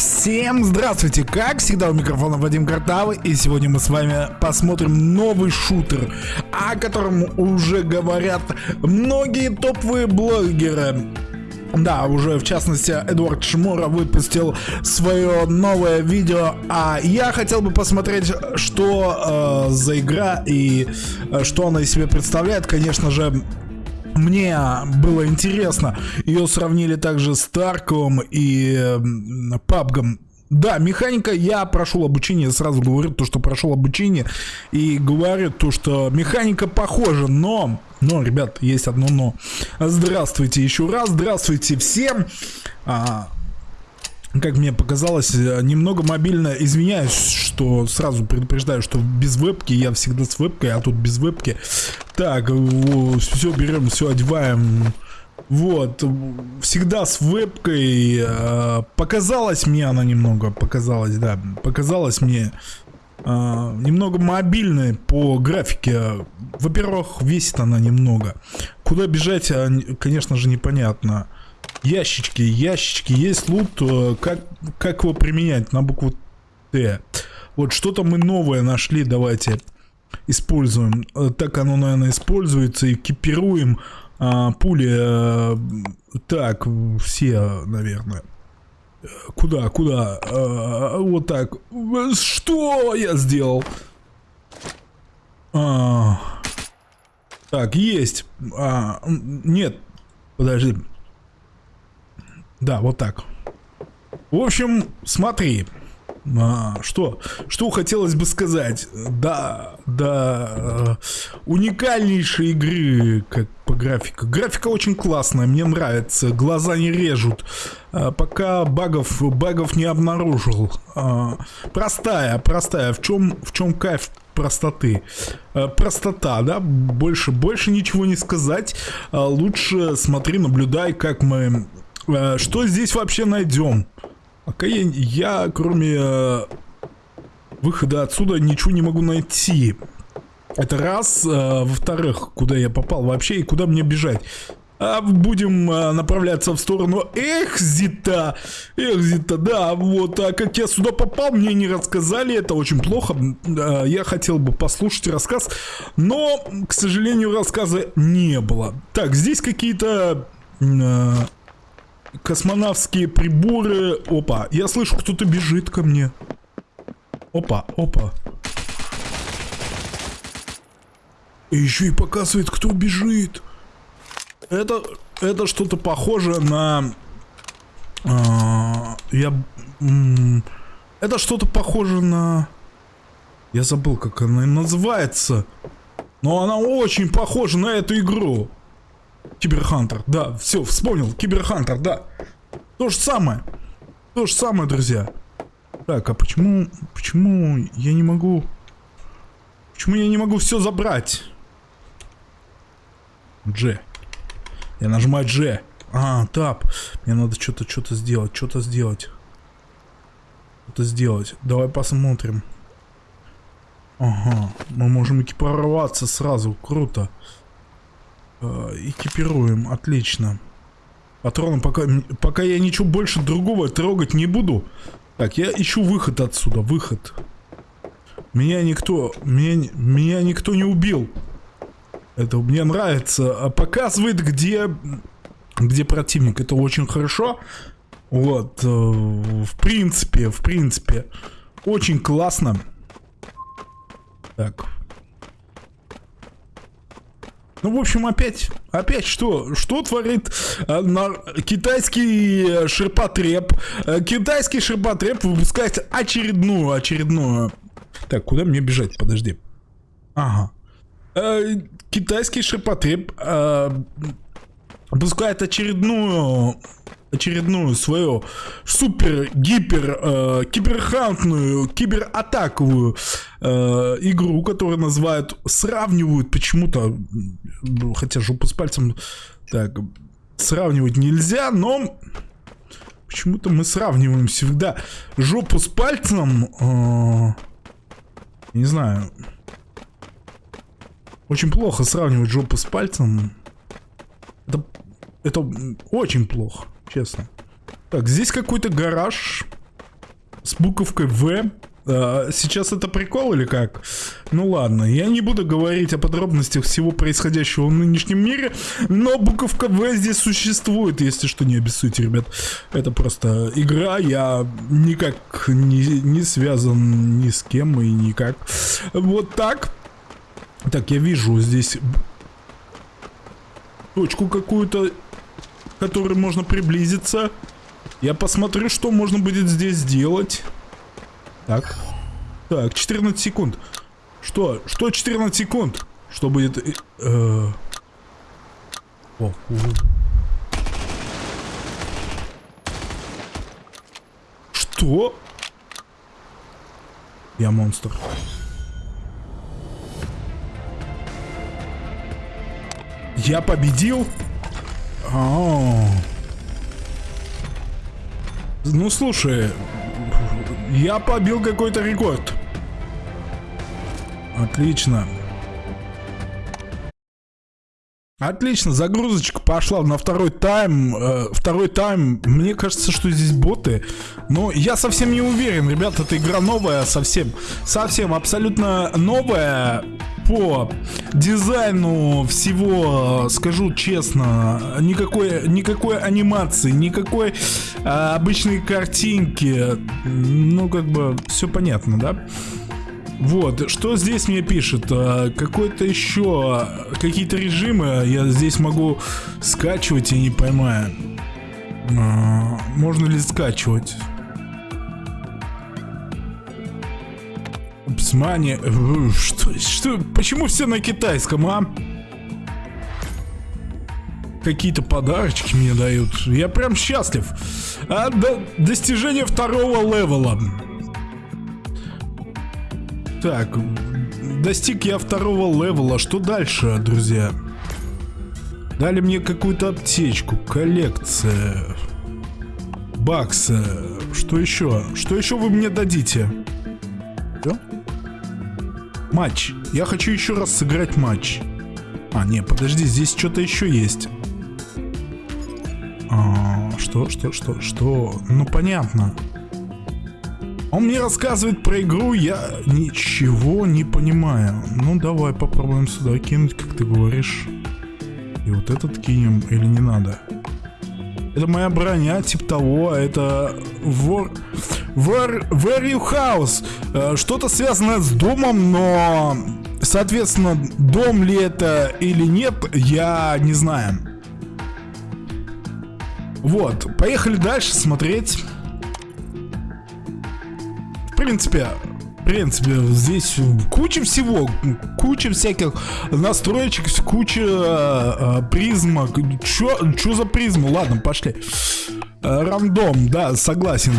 Всем здравствуйте! Как всегда у микрофона Вадим Картавый и сегодня мы с вами посмотрим новый шутер, о котором уже говорят многие топовые блогеры. Да, уже в частности Эдуард Шмура выпустил свое новое видео, а я хотел бы посмотреть, что э, за игра и э, что она из себя представляет. Конечно же, мне было интересно. Ее сравнили также с Тарковым и Пабгом. Да, механика, я прошел обучение, сразу говорю то, что прошел обучение, и говорю то, что механика похожа, но, но, ребят, есть одно но. Здравствуйте еще раз, здравствуйте всем. А, как мне показалось, немного мобильно. Извиняюсь, что сразу предупреждаю, что без вебки я всегда с вебкой, а тут без вебки. Так, все берем, все одеваем. Вот, всегда с вебкой. Э, показалось мне она немного, показалось, да, показалось мне э, немного мобильной по графике. Во-первых, весит она немного. Куда бежать, а, конечно же, непонятно. Ящички, ящички, есть лут, э, как, как его применять на букву Т. Вот что-то мы новое нашли, давайте используем. Э, так оно, наверное, используется, экипируем а, пули. А, так, все, наверное. Куда, куда? А, вот так. Что я сделал? А, так, есть. А, нет, подожди. Да, вот так. В общем, смотри. А, что? Что хотелось бы сказать? Да, да, э, уникальнейшие игры, как по графике. Графика очень классная, мне нравится, глаза не режут. А, пока багов, багов не обнаружил. А, простая, простая. В чем, в чем кайф простоты? А, простота, да? Больше, больше ничего не сказать. А, лучше смотри, наблюдай, как мы что здесь вообще найдем? Пока я, я кроме э, выхода отсюда ничего не могу найти. Это раз. Э, Во-вторых, куда я попал вообще и куда мне бежать? А будем направляться в сторону Экзита. Экзита, да, вот. А как я сюда попал, мне не рассказали. Это очень плохо. Я хотел бы послушать рассказ. Но, к сожалению, рассказа не было. Так, здесь какие-то... Космонавтские приборы. Опа, я слышу, кто-то бежит ко мне. Опа, опа. И еще и показывает, кто бежит. Это, это что-то похоже на... А, я... Это что-то похоже на... Я забыл, как она называется. Но она очень похожа на эту игру. Киберхантер, да, все, вспомнил, Киберхантер, да. То же самое. То же самое, друзья. Так, а почему, почему я не могу... Почему я не могу все забрать? G. Я нажимаю G. А, тап. Мне надо что-то, что-то сделать, что-то сделать. Что-то сделать. Давай посмотрим. Ага, мы можем экипироваться сразу, круто. Э, экипируем, отлично. Патроны пока, пока я ничего больше другого трогать не буду. Так, я ищу выход отсюда, выход. Меня никто, меня, меня никто не убил. Это мне нравится. А показывает, где, где противник. Это очень хорошо. Вот, э, в принципе, в принципе, очень классно. Так, ну, в общем, опять, опять что? Что творит э, на, китайский ширпотреб? Э, китайский ширпотреб выпускает очередную, очередную... Так, куда мне бежать? Подожди. Ага. Э, китайский ширпотреб э, выпускает очередную очередную свою супер-гипер э, киберхантную, кибератаковую э, игру, которую называют, сравнивают почему-то, хотя жопу с пальцем так сравнивать нельзя, но почему-то мы сравниваем всегда жопу с пальцем, э, не знаю, очень плохо сравнивать жопу с пальцем, это, это очень плохо честно. Так, здесь какой-то гараж. буковкой В. А, сейчас это прикол или как? Ну ладно, я не буду говорить о подробностях всего происходящего в нынешнем мире, но буковка В здесь существует, если что, не обессудьте, ребят. Это просто игра, я никак не, не связан ни с кем и никак. Вот так. Так, я вижу здесь точку какую-то, к которой можно приблизиться. Я посмотрю, что можно будет здесь сделать. Так. Так, 14 секунд. Что? Что 14 секунд? Что будет... Э, э... О, Что? Я монстр. Я победил? А -а -а. Ну слушай, я побил какой-то рекорд. Отлично. Отлично, загрузочка пошла на второй тайм. Э, второй тайм, мне кажется, что здесь боты. Но я совсем не уверен, ребят, эта игра новая совсем. Совсем абсолютно новая по дизайну всего, скажу честно, никакой, никакой анимации, никакой э, обычной картинки. Ну, как бы, все понятно, да? Вот, что здесь мне пишет? А, какой-то еще, какие-то режимы я здесь могу скачивать, я не понимаю. А, можно ли скачивать? Псмани. Что, что, почему все на китайском, а? Какие-то подарочки мне дают. Я прям счастлив. А, до, достижение второго level а. Так, достиг я второго левела. Что дальше, друзья? Дали мне какую-то аптечку, коллекция, баксы. Что еще? Что еще вы мне дадите? Что? Матч. Я хочу еще раз сыграть матч. А, не, подожди, здесь что-то еще есть. А, что, что, что, что? Ну, понятно. Он мне рассказывает про игру, я ничего не понимаю. Ну, давай попробуем сюда кинуть, как ты говоришь. И вот этот кинем или не надо? Это моя броня, типа того, это War... Where, where you house? Что-то связанное с домом, но... Соответственно, дом ли это или нет, я не знаю. Вот, поехали дальше смотреть принципе, в принципе, здесь куча всего, куча всяких настроечек, куча э, призмок. Чё, чё за призму? Ладно, пошли. Э, рандом, да, согласен.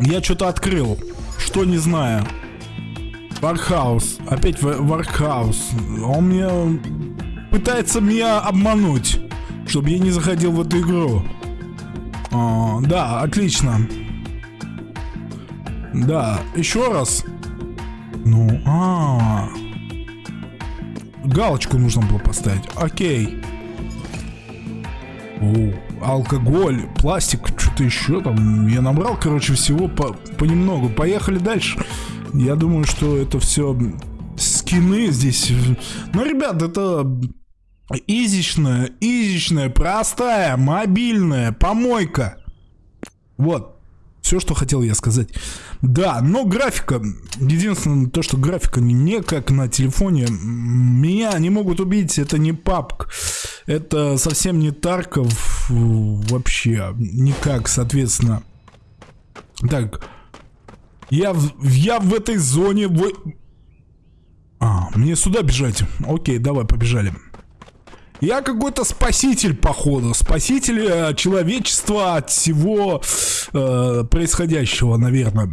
Я что-то открыл, что не знаю. Warehouse, опять Warehouse. Он мне пытается меня обмануть, чтобы я не заходил в эту игру. А, да, отлично. Да, еще раз. Ну, а, -а, а Галочку нужно было поставить. Окей. О, алкоголь, пластик, что-то еще там. Я набрал, короче, всего по понемногу. Поехали дальше. Я думаю, что это все скины здесь. Ну, ребят, это изичная, изичная, простая, мобильная помойка. Вот. Все, что хотел я сказать. Да, но графика, единственное то, что графика не как на телефоне, меня не могут убить, это не папк, это совсем не Тарков вообще, никак, соответственно. Так, я, я в этой зоне... В... А, мне сюда бежать. Окей, давай, побежали. Я какой-то спаситель, походу. Спаситель э, человечества от всего э, происходящего, наверное.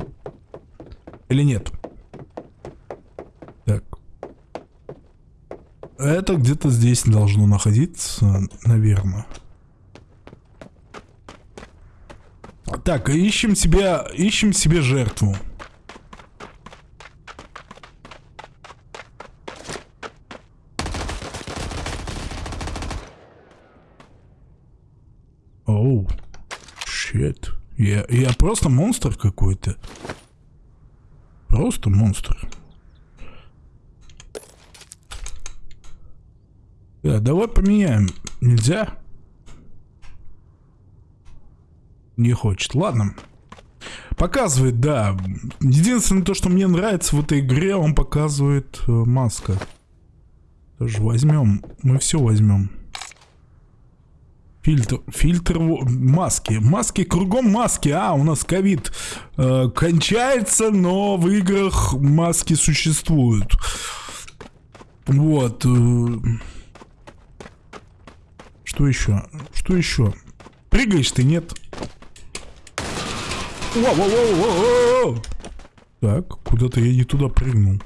Или нет? Так. Это где-то здесь должно находиться, наверное. Так, ищем себе, ищем себе жертву. Oh, shit. Yeah. Я, я просто монстр какой-то. Просто монстр. Да, давай поменяем. Нельзя? Не хочет. Ладно. Показывает, да. Единственное то, что мне нравится в этой игре, он показывает э, маска. Тоже возьмем. Мы все возьмем. Фильтр, фильтр, маски. Маски, кругом маски. А, у нас ковид э, кончается, но в играх маски существуют. Вот. Э, что еще? Что еще? Прыгаешь ты, нет? Воу, воу, воу, воу. Так, куда-то я не туда прыгнул.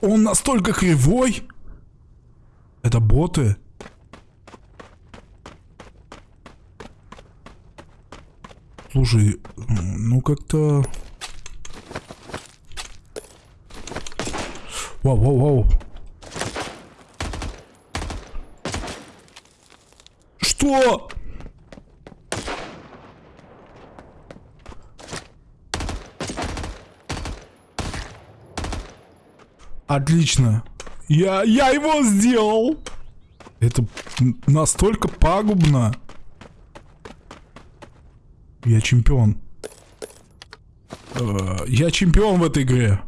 Он настолько кривой? Это боты? Слушай, ну как-то... Вау, вау, вау. Что? Отлично. Я, я его сделал. Это настолько пагубно. Я чемпион. Э, я чемпион в этой игре.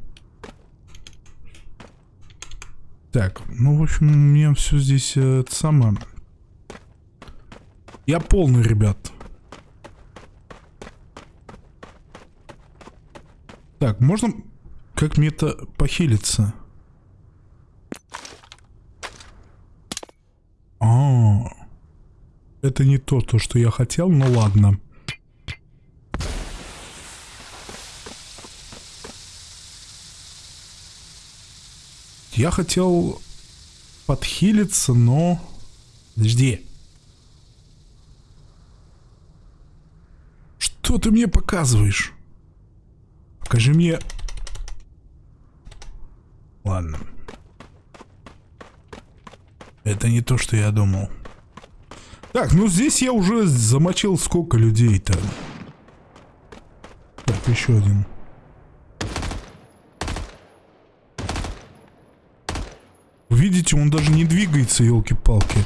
Так, ну, в общем, мне все здесь э, это самое... Я полный, ребят. Так, можно как мне это похилиться? А, это не то, то, что я хотел, но ладно. Я хотел подхилиться, но... Подожди. Что ты мне показываешь? Покажи мне... Ладно. Это не то, что я думал. Так, ну здесь я уже замочил сколько людей-то. Так, еще один. Видите, он даже не двигается, елки-палки.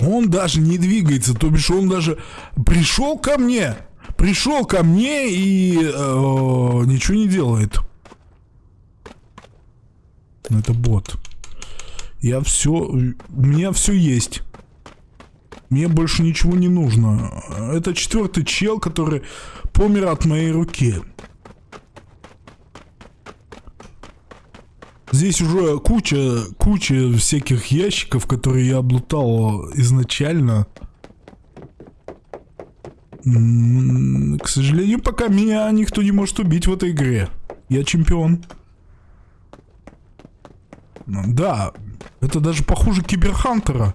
Он даже не двигается, то бишь он даже пришел ко мне, пришел ко мне и э, ничего не делает. Ну, это бот. Я все, у меня все есть. Мне больше ничего не нужно. Это четвертый чел, который помер от моей руки. Здесь уже куча, куча всяких ящиков, которые я облутал изначально. К сожалению, пока меня никто не может убить в этой игре. Я чемпион. Да, это даже похуже Киберхантера.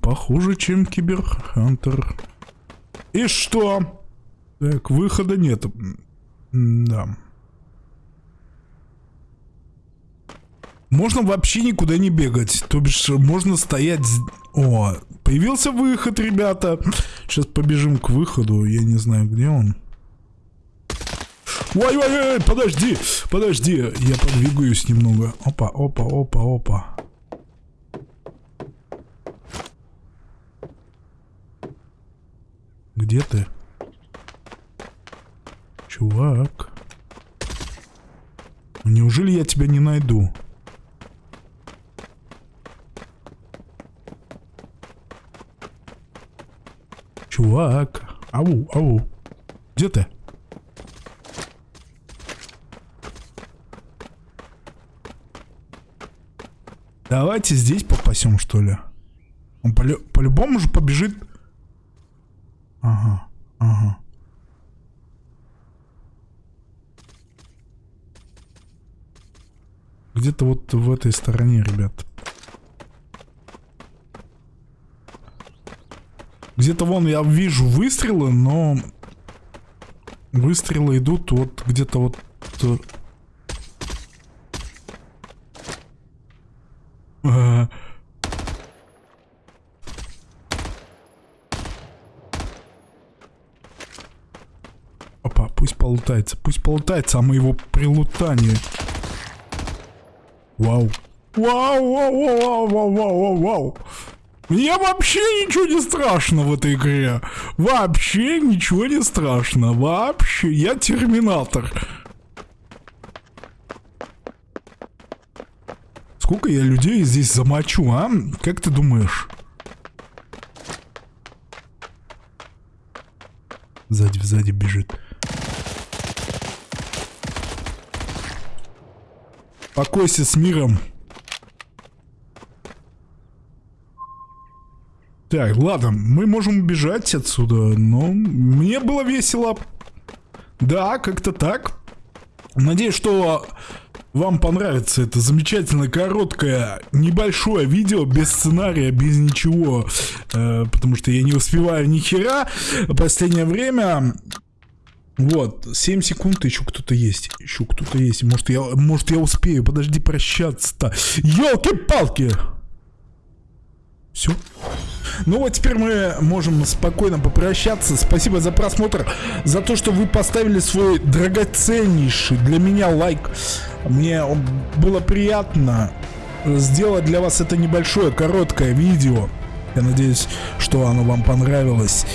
Похуже, чем Киберхантер. И что? Так, выхода нет. Да. Можно вообще никуда не бегать. То бишь, можно стоять... О, появился выход, ребята. Сейчас побежим к выходу. Я не знаю, где он. Ой-ой-ой, подожди, подожди. Я подвигаюсь немного. Опа, опа, опа, опа. Где ты? Чувак. Неужели я тебя не найду? Чувак. Ау, ау. Где ты? Давайте здесь попасем, что ли. Он по-любому по же побежит Ага, ага. Где-то вот в этой стороне, ребят. Где-то вон я вижу выстрелы, но выстрелы идут вот где-то вот... А, Опа, пусть полутается, пусть полутается, а мы его прилутание. Вау. Вау, вау, вау, вау, вау, вау, вау. Мне вообще ничего не страшно в этой игре. Вообще ничего не страшно. Вообще. Я терминатор. Сколько я людей здесь замочу, а? Как ты думаешь? Сзади, сзади бежит. Покойся с миром. Так, ладно, мы можем убежать отсюда, но мне было весело. Да, как-то так. Надеюсь, что вам понравится это замечательное, короткое, небольшое видео, без сценария, без ничего, э, потому что я не успеваю ни хера. Последнее время вот, 7 секунд, еще кто-то есть. Еще кто-то есть. Может, я, может, я успею. Подожди, прощаться-то. Елки-палки! Все. Ну вот теперь мы можем спокойно попрощаться. Спасибо за просмотр, за то, что вы поставили свой драгоценнейший для меня лайк. Мне было приятно сделать для вас это небольшое, короткое видео. Я надеюсь, что оно вам понравилось.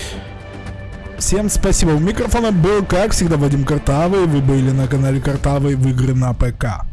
Всем спасибо. У микрофона был, как всегда, Вадим Картавый. Вы были на канале Картавый в игры на ПК.